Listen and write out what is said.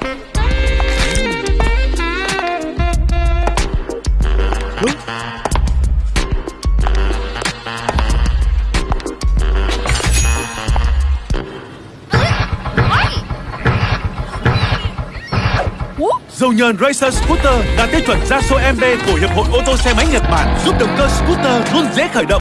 Đúng. Dầu nhờn Racer Scooter đạt tiêu chuẩn ra số MB của Hiệp hội ô tô xe máy Nhật Bản, giúp động cơ scooter luôn dễ khởi động.